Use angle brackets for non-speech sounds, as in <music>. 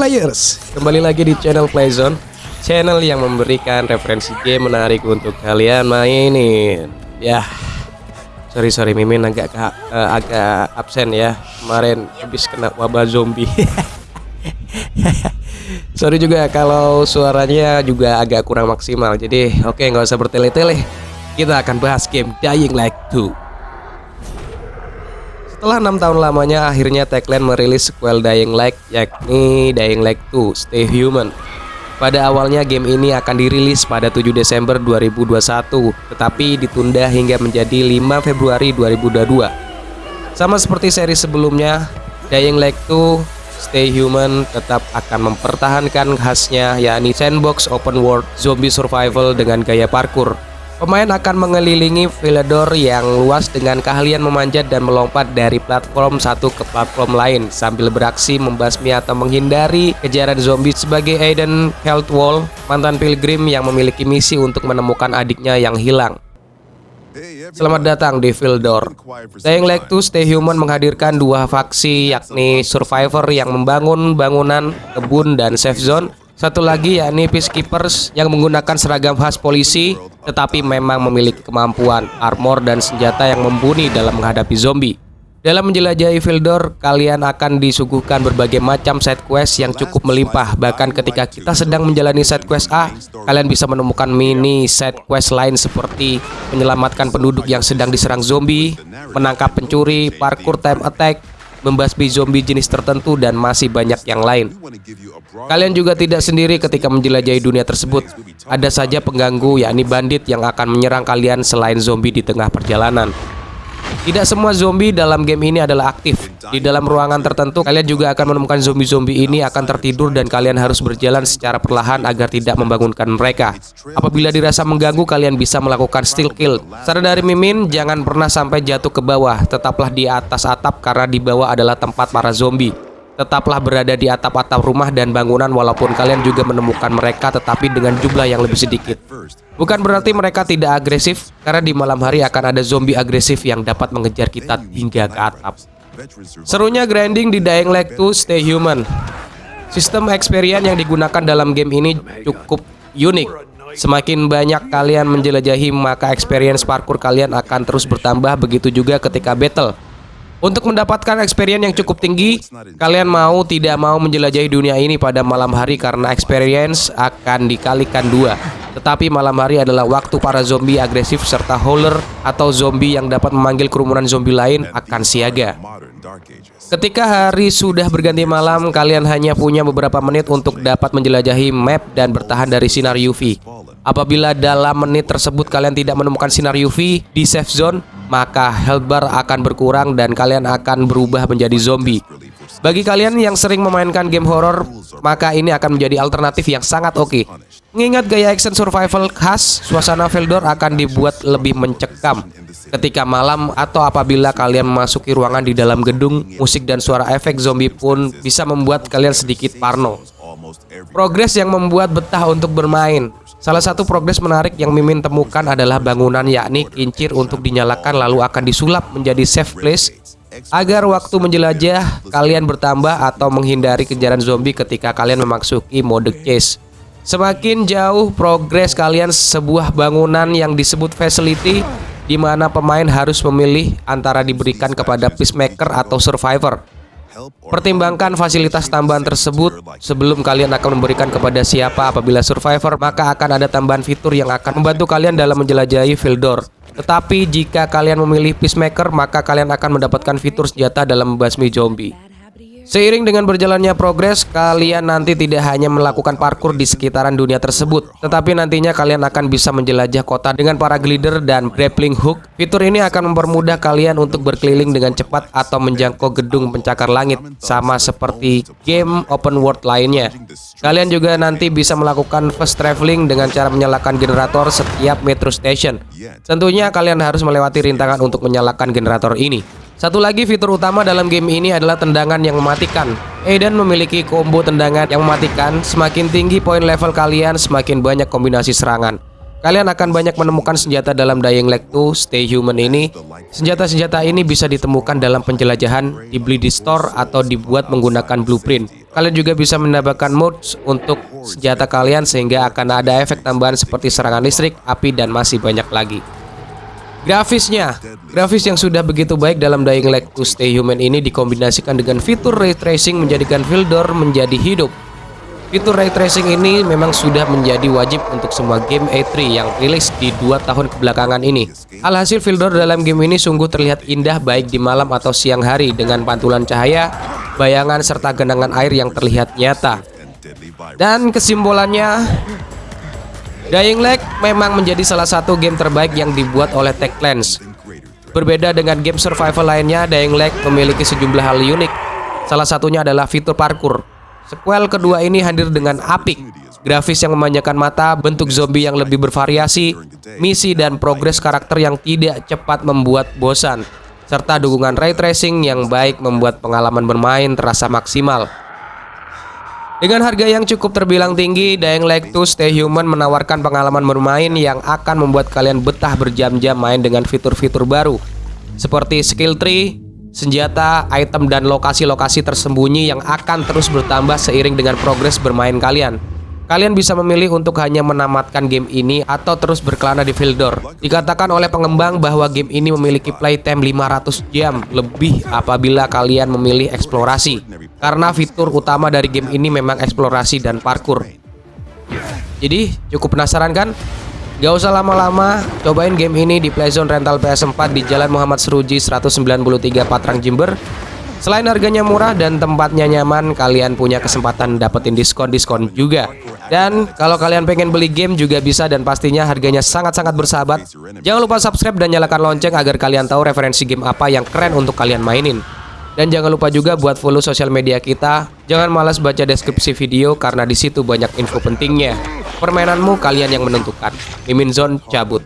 Players. Kembali lagi di channel Playzone. Channel yang memberikan referensi game menarik untuk kalian mainin. Ya, sorry sorry Mimin agak uh, agak absen ya. Kemarin habis kena wabah zombie. <laughs> Sorry juga kalau suaranya juga agak kurang maksimal. Jadi oke okay, nggak usah bertele-tele. Kita akan bahas game Dying Light 2 setelah enam tahun lamanya, akhirnya Techland merilis sequel Dying Light, yakni Dying Light 2 Stay Human. Pada awalnya game ini akan dirilis pada 7 Desember 2021, tetapi ditunda hingga menjadi 5 Februari 2022. Sama seperti seri sebelumnya, Dying Light 2 Stay Human tetap akan mempertahankan khasnya yakni sandbox open world zombie survival dengan gaya parkour Pemain akan mengelilingi Villador yang luas dengan keahlian memanjat dan melompat dari platform satu ke platform lain sambil beraksi membasmi atau menghindari kejaran zombie sebagai Aiden Healthwall, mantan pilgrim yang memiliki misi untuk menemukan adiknya yang hilang. Selamat datang di Villador. Dying Light 2 Stay Human menghadirkan dua faksi yakni Survivor yang membangun bangunan, kebun, dan safe zone satu lagi yakni Peacekeepers yang menggunakan seragam khas polisi tetapi memang memiliki kemampuan armor dan senjata yang mumpuni dalam menghadapi zombie. Dalam menjelajahi Vildor, kalian akan disuguhkan berbagai macam side quest yang cukup melimpah. Bahkan ketika kita sedang menjalani side quest A, kalian bisa menemukan mini side quest lain seperti menyelamatkan penduduk yang sedang diserang zombie, menangkap pencuri, parkour time attack, membasmi zombie jenis tertentu dan masih banyak yang lain. Kalian juga tidak sendiri ketika menjelajahi dunia tersebut. Ada saja pengganggu yakni bandit yang akan menyerang kalian selain zombie di tengah perjalanan. Tidak semua zombie dalam game ini adalah aktif. Di dalam ruangan tertentu, kalian juga akan menemukan zombie-zombie ini akan tertidur dan kalian harus berjalan secara perlahan agar tidak membangunkan mereka. Apabila dirasa mengganggu, kalian bisa melakukan steal kill. Saran dari Mimin, jangan pernah sampai jatuh ke bawah. Tetaplah di atas atap karena di bawah adalah tempat para zombie. Tetaplah berada di atap-atap rumah dan bangunan walaupun kalian juga menemukan mereka tetapi dengan jumlah yang lebih sedikit. Bukan berarti mereka tidak agresif, karena di malam hari akan ada zombie agresif yang dapat mengejar kita hingga ke atap. Serunya grinding di Dying Light 2 Stay Human. Sistem experience yang digunakan dalam game ini cukup unik. Semakin banyak kalian menjelajahi, maka experience parkour kalian akan terus bertambah, begitu juga ketika battle. Untuk mendapatkan experience yang cukup tinggi, kalian mau tidak mau menjelajahi dunia ini pada malam hari karena experience akan dikalikan dua. Tetapi malam hari adalah waktu para zombie agresif serta howler atau zombie yang dapat memanggil kerumunan zombie lain akan siaga. Ketika hari sudah berganti malam, kalian hanya punya beberapa menit untuk dapat menjelajahi map dan bertahan dari sinar UV. Apabila dalam menit tersebut kalian tidak menemukan sinar UV di safe zone, maka health bar akan berkurang dan kalian akan berubah menjadi zombie. Bagi kalian yang sering memainkan game horror, maka ini akan menjadi alternatif yang sangat oke. Okay. Mengingat gaya action survival khas, suasana Veldor akan dibuat lebih mencekam. Ketika malam atau apabila kalian memasuki ruangan di dalam gedung, musik dan suara efek zombie pun bisa membuat kalian sedikit parno. Progres yang membuat betah untuk bermain. Salah satu progres menarik yang Mimin temukan adalah bangunan yakni kincir untuk dinyalakan lalu akan disulap menjadi safe place agar waktu menjelajah kalian bertambah atau menghindari kejaran zombie ketika kalian memasuki mode chase. Semakin jauh progres kalian sebuah bangunan yang disebut facility di mana pemain harus memilih antara diberikan kepada peacemaker atau survivor. Pertimbangkan fasilitas tambahan tersebut sebelum kalian akan memberikan kepada siapa apabila survivor maka akan ada tambahan fitur yang akan membantu kalian dalam menjelajahi Vildor. Tetapi jika kalian memilih Peacemaker maka kalian akan mendapatkan fitur senjata dalam membasmi zombie. Seiring dengan berjalannya progres, kalian nanti tidak hanya melakukan parkour di sekitaran dunia tersebut, tetapi nantinya kalian akan bisa menjelajah kota dengan para glider dan grappling hook. Fitur ini akan mempermudah kalian untuk berkeliling dengan cepat atau menjangkau gedung pencakar langit, sama seperti game open world lainnya. Kalian juga nanti bisa melakukan fast traveling dengan cara menyalakan generator setiap metro station. Tentunya kalian harus melewati rintangan untuk menyalakan generator ini. Satu lagi fitur utama dalam game ini adalah tendangan yang mematikan. Aiden memiliki combo tendangan yang mematikan. Semakin tinggi poin level kalian, semakin banyak kombinasi serangan. Kalian akan banyak menemukan senjata dalam Dying Light 2 Stay Human ini. Senjata-senjata ini bisa ditemukan dalam penjelajahan, dibeli di store, atau dibuat menggunakan blueprint. Kalian juga bisa menambahkan mods untuk senjata kalian sehingga akan ada efek tambahan seperti serangan listrik, api, dan masih banyak lagi. Grafisnya, grafis yang sudah begitu baik dalam Dying Light to Stay Human ini dikombinasikan dengan fitur ray tracing menjadikan Vildor menjadi hidup. Fitur ray tracing ini memang sudah menjadi wajib untuk semua game A3 yang rilis di dua tahun kebelakangan ini. Alhasil Vildor dalam game ini sungguh terlihat indah baik di malam atau siang hari dengan pantulan cahaya, bayangan serta genangan air yang terlihat nyata. Dan kesimpulannya, Dying Light memang menjadi salah satu game terbaik yang dibuat oleh Techlands. Berbeda dengan game survival lainnya, Dying Light memiliki sejumlah hal unik. Salah satunya adalah fitur parkour. Sequel kedua ini hadir dengan apik, grafis yang memanjakan mata, bentuk zombie yang lebih bervariasi, misi dan progres karakter yang tidak cepat membuat bosan, serta dukungan ray tracing yang baik membuat pengalaman bermain terasa maksimal. Dengan harga yang cukup terbilang tinggi, Dying Light 2 Stay Human menawarkan pengalaman bermain yang akan membuat kalian betah berjam-jam main dengan fitur-fitur baru seperti skill tree, senjata, item, dan lokasi-lokasi tersembunyi yang akan terus bertambah seiring dengan progres bermain kalian. Kalian bisa memilih untuk hanya menamatkan game ini atau terus berkelana di Vildor. Dikatakan oleh pengembang bahwa game ini memiliki playtime 500 jam lebih apabila kalian memilih eksplorasi. Karena fitur utama dari game ini memang eksplorasi dan parkour. Jadi cukup penasaran kan? Gak usah lama-lama, cobain game ini di Playzone Rental PS4 di Jalan Muhammad Seruji 193 Patrang Jember Selain harganya murah dan tempatnya nyaman, kalian punya kesempatan dapetin diskon-diskon juga. Dan kalau kalian pengen beli game juga bisa dan pastinya harganya sangat-sangat bersahabat. Jangan lupa subscribe dan nyalakan lonceng agar kalian tahu referensi game apa yang keren untuk kalian mainin. Dan jangan lupa juga buat follow sosial media kita. Jangan malas baca deskripsi video karena di situ banyak info pentingnya. Permainanmu kalian yang menentukan. Mimin Zone cabut.